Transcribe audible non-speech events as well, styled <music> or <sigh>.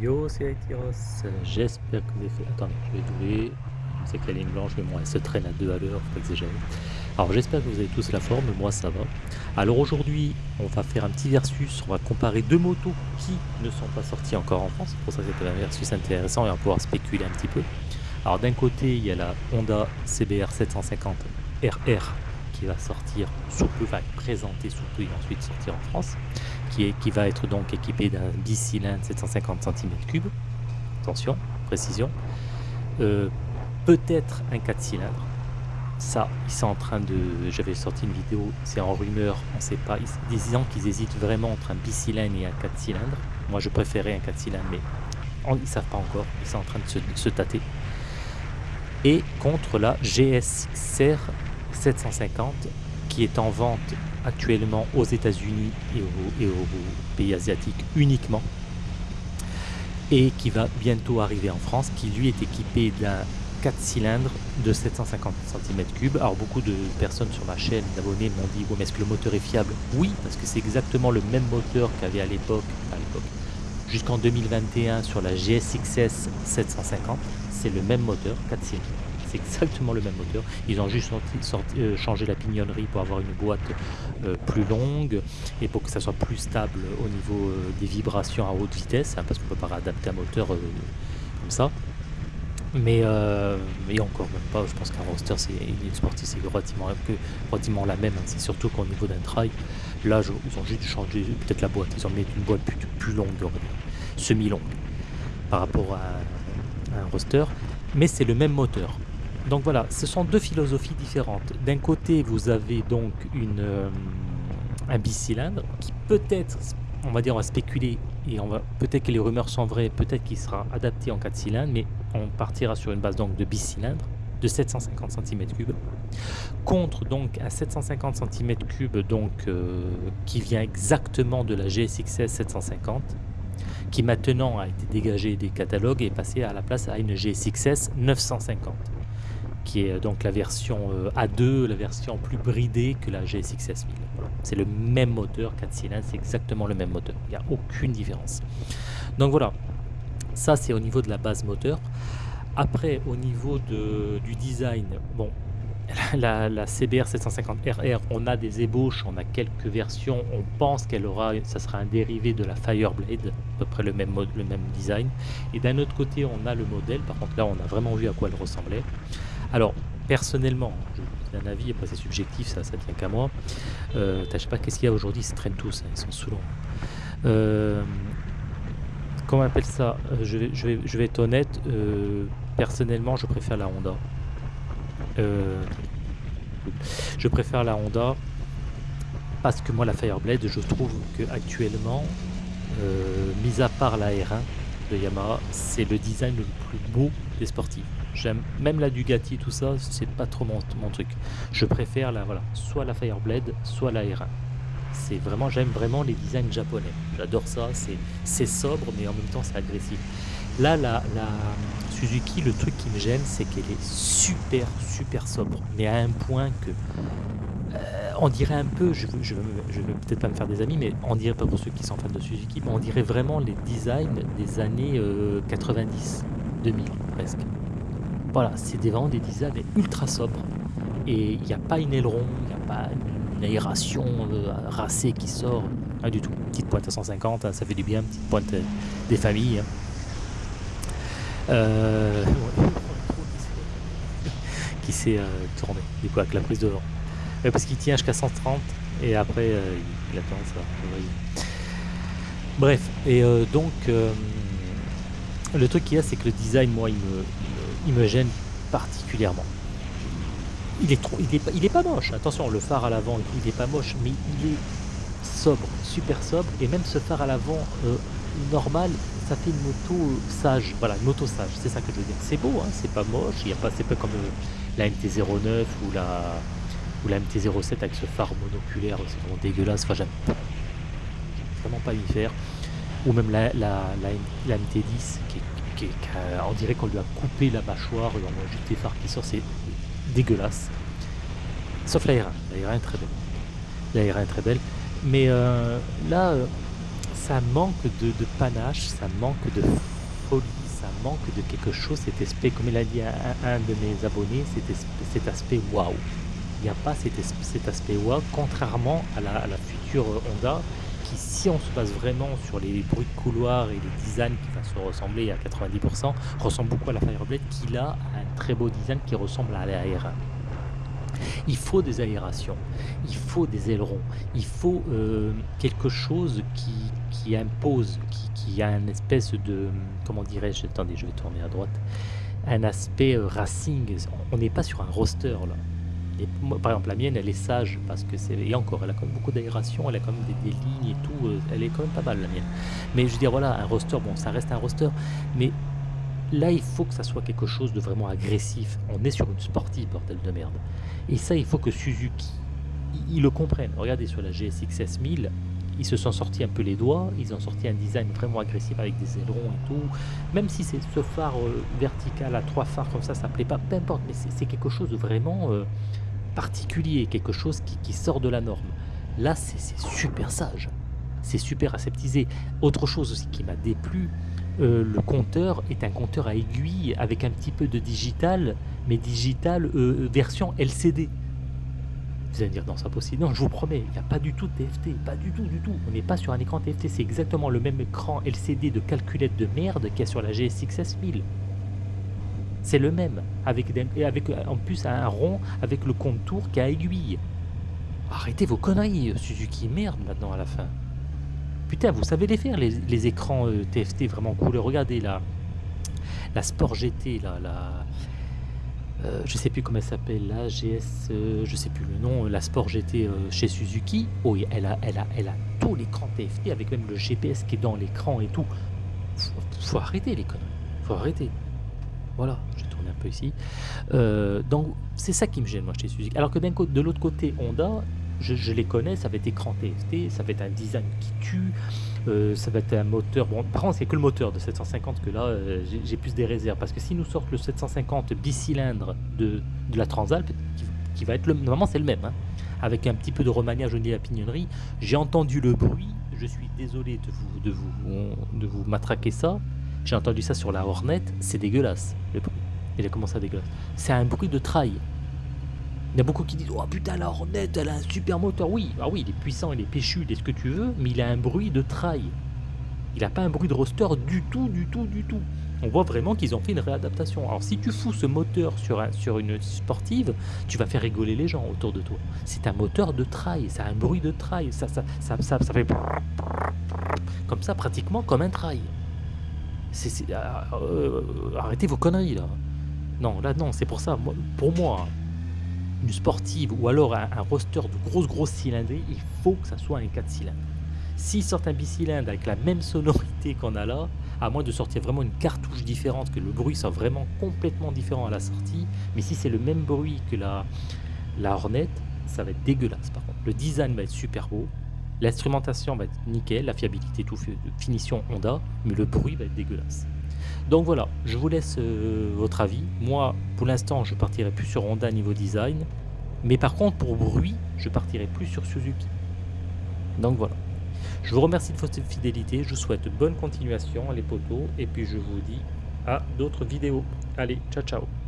Yo, c'est Aetiros, j'espère que vous avez fait... Attendez, je vais doubler, c'est que la ligne blanche, mais moi elle se traîne à deux à l'heure, faut exagérer. Alors j'espère que vous avez tous la forme, moi ça va. Alors aujourd'hui, on va faire un petit versus, on va comparer deux motos qui ne sont pas sorties encore en France, pour ça c'est un versus intéressant et on va pouvoir spéculer un petit peu. Alors d'un côté, il y a la Honda CBR 750 RR qui va sortir sous peu, va être présentée sous peu et ensuite sortir en France qui, va être donc équipé d'un bicylindre 750 cm3. Attention, précision. Euh, peut-être un 4 cylindres. Ça, ils sont en train de... J'avais sorti une vidéo, c'est en rumeur, on ne sait pas. Ils qu'ils hésitent vraiment entre un bicylindre et un 4 cylindres. Moi, je préférais un 4 cylindres, mais ils ne savent pas encore. Ils sont en train de se, de tâter. Et contre la GSXR 750 qui est en vente actuellement aux États-Unis et, aux pays asiatiques uniquement et qui va bientôt arriver en France, qui lui est équipé d'un 4 cylindres de 750 cm3. Alors beaucoup de personnes sur ma chaîne d'abonnés m'ont dit mais est-ce que le moteur est fiable? Oui, parce que c'est exactement le même moteur qu'avait à l'époque, à l'époque, jusqu'en 2021 sur la GSXS 750. C'est le même moteur, 4 cylindres c'est exactement le même moteur. Ils ont juste euh, changé la pignonnerie pour avoir une boîte euh, plus longue et pour que ça soit plus stable au niveau euh, des vibrations à haute vitesse, hein, parce qu'on peut pas réadapter un moteur comme ça. Mais, mais encore même pas, je pense qu'un roster c'est une sportive c'est relativement, la même, hein. c'est surtout qu'au niveau d'un trail, là ils ont juste changé peut-être la boîte, ils ont mis une boîte plus, longue, semi-longue par rapport à un roster, mais c'est le même moteur. Donc voilà, ce sont deux philosophies différentes. D'un côté, vous avez donc une, euh, un bicylindre qui peut-être, on va dire, on va spéculer et on va peut-être que les rumeurs sont vraies, peut-être qu'il sera adapté en 4 cylindres, mais on partira sur une base donc de bicylindre de 750 cm3 contre donc un 750 cm3 donc euh, qui vient exactement de la GSXS 750 qui maintenant a été dégagé des catalogues et passé à la place à une GSXS 950 qui est donc la version euh, A2, la version plus bridée que la GSX S1000. C'est le même moteur, 4 cylindres, c'est exactement le même moteur. Il n'y a aucune différence. Donc voilà, ça c'est au niveau de la base moteur. Après, au niveau de, du design, bon, <laughs> la, CBR 750RR, on a des ébauches, on a quelques versions, on pense qu'elle aura, ça sera un dérivé de la Fireblade, à peu près le même, mode, le même design. Et d'un autre côté, on a le modèle, par contre là, on a vraiment vu à quoi elle ressemblait. Alors, personnellement, je un avis, après c'est subjectif, ça, ça tient qu'à moi. Euh, je sais pas qu'est-ce qu'il y a aujourd'hui, ils se traînent tous, hein, ils sont saoulants. Euh, comment on appelle ça euh, je vais, être honnête, euh, personnellement, je préfère la Honda. je préfère la Honda parce que moi, la Fireblade, je trouve que actuellement, mis à part la R1 de Yamaha, c'est le design le plus beau des sportifs. J'aime même la Dugati, tout ça, c'est pas trop mon, truc. Je préfère la voilà, soit la Fireblade, soit la R1. C'est vraiment, j'aime vraiment les designs japonais. J'adore ça. C'est sobre, mais en même temps c'est agressif. Là, la, la, Suzuki, le truc qui me gêne, c'est qu'elle est super, super sobre, mais à un point que euh, on dirait un peu, je ne je, veux peut-être pas me faire des amis, mais on dirait pas pour ceux qui sont fans de Suzuki, mais on dirait vraiment les designs des années 90, euh, 2000 presque. Voilà, c'est vraiment des designs ultra sobres. Et il n'y a pas une aileron, il n'y a pas une aération euh, racée qui sort. Pas du tout. Petite pointe à 150, hein, ça fait du bien. Petite pointe euh, des familles. Hein. Euh, qui s'est tourné, du coup, avec la prise de vent. parce qu'il tient jusqu'à 130 et après il attend ça. Bref, et donc le truc qu'il y a, c'est que le design, moi, il me, il me gêne particulièrement. Il est, trop, il est, il est pas moche, attention, le phare à l'avant, il est pas moche, mais il est sobre, super sobre, et même ce phare à l'avant euh, normal, ça fait une moto sage, voilà, une moto sage, c'est ça que je veux dire. C'est beau, hein, c'est pas moche, il y a pas, c'est pas comme la NT09 ou la, Ou la MT-07 avec ce phare monoculaire, c'est vraiment dégueulasse. Enfin, j'aime vraiment pas y faire. Ou même la, la, la, MT-10 qui, qui, on dirait qu'on lui a coupé la mâchoire, on a juste des phares qui sortent, c'est dégueulasse. Sauf la R1, la R1 est très belle. La R1 est très belle. Mais euh, là, euh, ça manque de, panache, ça manque de folie, ça manque de quelque chose, cet aspect, comme il a dit un, de mes abonnés, cet, aspect waouh. Il n'y a pas cet, aspect waouh, contrairement à la, future Honda, qui si on se base vraiment sur les bruits de couloir et les designs qui va se ressembler à 90%, ressemble beaucoup à la Fireblade, qui a un très beau design qui ressemble à la R1. Il faut des aérations, il faut des ailerons, il faut euh, quelque chose qui, impose, qui, a une espèce de, comment dirais-je, attendez, je vais tourner à droite, un aspect euh, racing. On n'est pas sur un roster là. Par exemple, la mienne, elle est sage parce que c'est. Et encore, elle a quand même beaucoup d'aération, elle a quand même des, lignes et tout. Euh, elle est quand même pas mal, la mienne. Mais je veux dire, voilà, un roster, bon, ça reste un roster. Mais là, il faut que ça soit quelque chose de vraiment agressif. On est sur une sportive, bordel de merde. Et ça, il faut que Suzuki, ils le comprennent. Regardez sur la GSX S1000, ils se sont sortis un peu les doigts, ils ont sorti un design vraiment agressif avec des ailerons et tout. Même si c'est ce phare euh, vertical à trois phares comme ça, ça plaît pas, peu importe, mais c'est quelque chose de vraiment euh, particulier, quelque chose qui, sort de la norme. Là, c'est super sage, c'est super aseptisé. Autre chose aussi qui m'a déplu, euh, le compteur est un compteur à aiguille avec un petit peu de digital, mais digital euh, version LCD. Vous allez me dire, non, c'est possible. Non, je vous promets, il n'y a pas du tout de TFT, pas du tout, du tout. On n'est pas sur un écran TFT, c'est exactement le même écran LCD de calculette de merde qu'il y a sur la GSX S1000. C'est le même, avec, avec en plus un rond avec le contour qui a aiguille. Arrêtez vos conneries, Suzuki, merde maintenant à la fin. Putain, vous savez les faire, les, écrans TFT euh, vraiment cool. Regardez la, la Sport GT, là, la, euh, je sais plus comment elle s'appelle, la GS, euh, je sais plus le nom, la Sport GT chez Suzuki. Oh, elle a, elle a, elle a tout l'écran TFT avec même le GPS qui est dans l'écran et tout. Faut, faut arrêter les conneries. Faut arrêter. Voilà, je vais tourner un peu ici. donc, c'est ça qui me gêne, moi, chez Suzuki. Alors que de l'autre côté, Honda, je, les connais, ça va être écran TFT, ça va être un design qui tue, euh, ça va être un moteur. Bon, par contre, c'est que le moteur de 750 que là, euh, j'ai plus des réserves. Parce que si nous sortent le 750 bicylindre de, de la Transalp, qui, va être le. Normalement, c'est le même, hein, avec un petit peu de remaniage au niveau de la pignonnerie. J'ai entendu le bruit, je suis désolé de vous, de vous, de vous matraquer ça. J'ai entendu ça sur la Hornet, c'est dégueulasse, le bruit. Il a commencé à dégueulasse. C'est un bruit de trail. Il y a beaucoup qui disent Oh putain, la Hornet, elle a un super moteur. Oui, ah oui, il est puissant, il est péchu, il est ce que tu veux, mais il a un bruit de trail. Il n'a pas un bruit de roster du tout, du tout, du tout. On voit vraiment qu'ils ont fait une réadaptation. Alors si tu fous ce moteur sur, un, sur une sportive, tu vas faire rigoler les gens autour de toi. C'est un moteur de trail, ça a un bruit de trail, ça, ça, ça, ça, fait comme ça pratiquement comme un trail. C'est, euh, arrêtez vos conneries là. Non, là non, c'est pour ça. pour moi, une sportive ou alors un, roster de grosse grosse cylindrée, il faut que ça soit un 4 cylindres. S'ils sortent un bicylindre avec la même sonorité qu'on a là, à moins de sortir vraiment une cartouche différente, que le bruit soit vraiment complètement différent à la sortie, mais si c'est le même bruit que la, la ça va être dégueulasse par contre. Le design va être super beau, l'instrumentation va être nickel, la fiabilité, tout, finition Honda, mais le bruit va être dégueulasse. Donc voilà, je vous laisse euh, votre avis. Moi, pour l'instant, je partirai plus sur Honda niveau design. Mais par contre, pour bruit, je partirai plus sur Suzuki. Donc voilà. Je vous remercie de votre fidélité. Je vous souhaite bonne continuation, les potos. Et puis je vous dis à d'autres vidéos. Allez, ciao ciao